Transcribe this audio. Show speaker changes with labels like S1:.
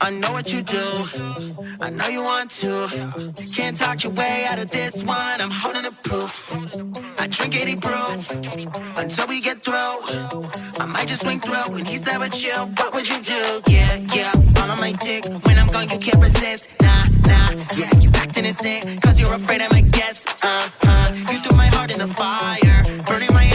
S1: I know what you do. I know you want to. Can't talk your way out of this one. I'm holding the proof. I drink 80 proof until we get through. I might just swing through when he's there with you. What would you do? Yeah, yeah. All on my dick. When I'm gone, you can't resist. Nah, nah. Yeah, you act innocent. Cause you're afraid I might guess. Uh, uh. You threw my heart in the fire. Burning my.